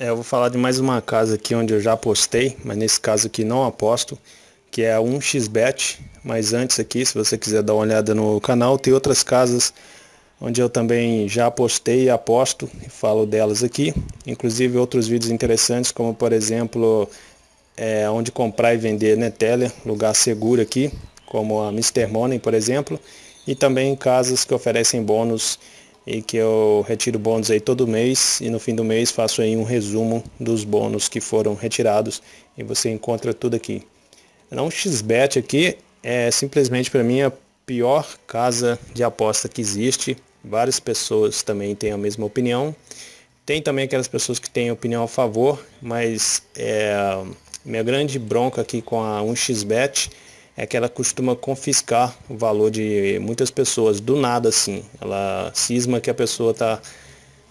É, eu vou falar de mais uma casa aqui onde eu já apostei, mas nesse caso aqui não aposto, que é a 1xbet. Mas antes aqui, se você quiser dar uma olhada no canal, tem outras casas onde eu também já apostei e aposto e falo delas aqui. Inclusive outros vídeos interessantes, como por exemplo, é, onde comprar e vender Neteller, lugar seguro aqui, como a Mr. Money, por exemplo. E também casas que oferecem bônus e que eu retiro bônus aí todo mês e no fim do mês faço aí um resumo dos bônus que foram retirados e você encontra tudo aqui. Não xbet aqui é simplesmente para mim a pior casa de aposta que existe. Várias pessoas também têm a mesma opinião. Tem também aquelas pessoas que têm opinião a favor, mas é, minha grande bronca aqui com a 1xbet é que ela costuma confiscar o valor de muitas pessoas, do nada assim. Ela cisma que a pessoa está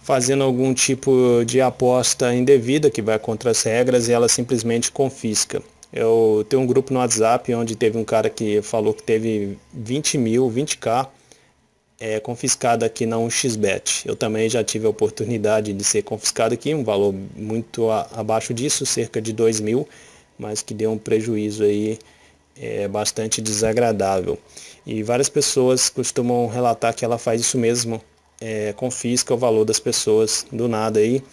fazendo algum tipo de aposta indevida que vai contra as regras e ela simplesmente confisca. Eu tenho um grupo no WhatsApp onde teve um cara que falou que teve 20 mil, 20k é, confiscado aqui na 1xbet. Eu também já tive a oportunidade de ser confiscado aqui, um valor muito a, abaixo disso, cerca de 2 mil, mas que deu um prejuízo aí é bastante desagradável. E várias pessoas costumam relatar que ela faz isso mesmo, é, confisca o valor das pessoas do nada aí,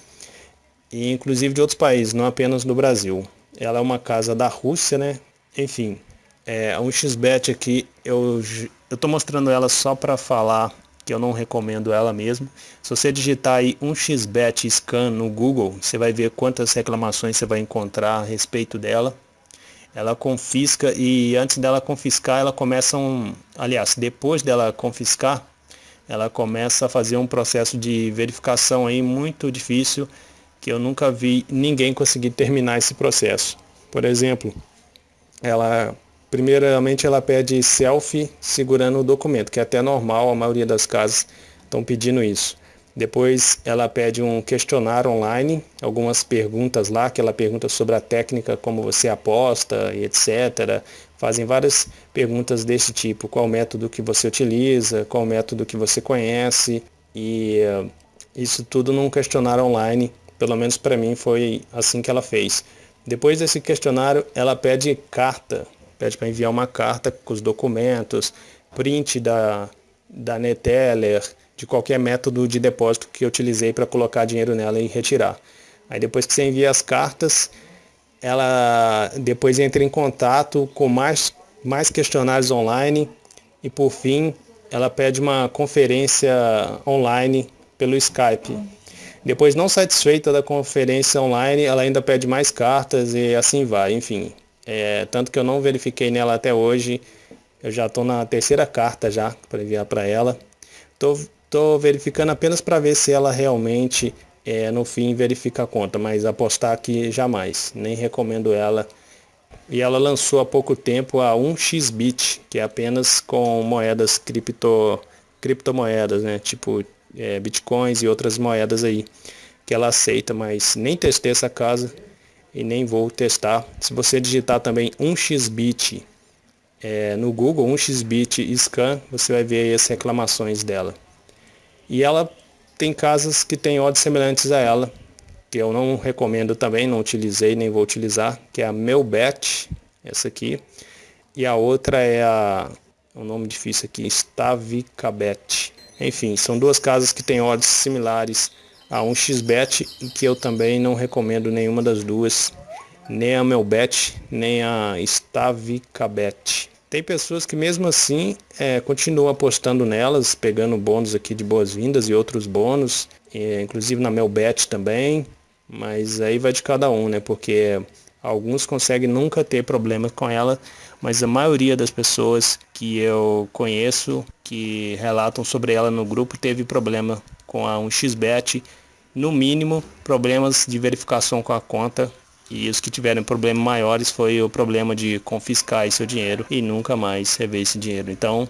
e inclusive de outros países, não apenas do Brasil. Ela é uma casa da Rússia, né? Enfim, é, um xbet aqui, eu estou mostrando ela só para falar que eu não recomendo ela mesmo. Se você digitar aí um xbet scan no Google, você vai ver quantas reclamações você vai encontrar a respeito dela ela confisca e antes dela confiscar, ela começa um, aliás, depois dela confiscar, ela começa a fazer um processo de verificação aí muito difícil, que eu nunca vi ninguém conseguir terminar esse processo. Por exemplo, ela primeiramente ela pede selfie segurando o documento, que é até normal, a maioria das casas estão pedindo isso. Depois ela pede um questionário online, algumas perguntas lá, que ela pergunta sobre a técnica, como você aposta e etc. Fazem várias perguntas desse tipo, qual método que você utiliza, qual método que você conhece e uh, isso tudo num questionário online, pelo menos para mim foi assim que ela fez. Depois desse questionário, ela pede carta, pede para enviar uma carta com os documentos, print da, da Neteller, de qualquer método de depósito que eu utilizei para colocar dinheiro nela e retirar. Aí depois que você envia as cartas, ela depois entra em contato com mais, mais questionários online e por fim ela pede uma conferência online pelo Skype. Depois não satisfeita da conferência online, ela ainda pede mais cartas e assim vai, enfim. É, tanto que eu não verifiquei nela até hoje, eu já estou na terceira carta já para enviar para ela. Estou Estou verificando apenas para ver se ela realmente, é, no fim, verifica a conta, mas apostar aqui jamais, nem recomendo ela. E ela lançou há pouco tempo a 1xbit, que é apenas com moedas cripto, criptomoedas, né? tipo é, bitcoins e outras moedas aí, que ela aceita, mas nem testei essa casa e nem vou testar. Se você digitar também 1xbit é, no Google, 1xbit scan, você vai ver as reclamações dela. E ela tem casas que têm odds semelhantes a ela, que eu não recomendo também, não utilizei nem vou utilizar, que é a Melbet, essa aqui. E a outra é a, um nome difícil aqui, Stavicabet. Enfim, são duas casas que têm odds similares a um xbet e que eu também não recomendo nenhuma das duas, nem a Melbet, nem a Stavicabet. Tem pessoas que mesmo assim é, continuam apostando nelas, pegando bônus aqui de boas-vindas e outros bônus, é, inclusive na Melbet também, mas aí vai de cada um, né? Porque alguns conseguem nunca ter problemas com ela, mas a maioria das pessoas que eu conheço que relatam sobre ela no grupo teve problema com a 1xbet, no mínimo problemas de verificação com a conta e os que tiveram problemas maiores foi o problema de confiscar seu dinheiro e nunca mais rever esse dinheiro. Então,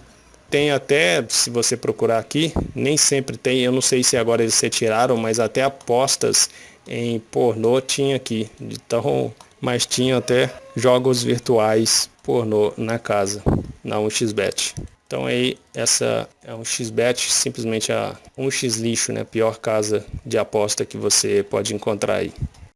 tem até, se você procurar aqui, nem sempre tem, eu não sei se agora eles retiraram, mas até apostas em pornô tinha aqui. Então, mas tinha até jogos virtuais pornô na casa, na 1xBet. Então aí essa é um xbet, simplesmente a um x lixo, né? Pior casa de aposta que você pode encontrar aí.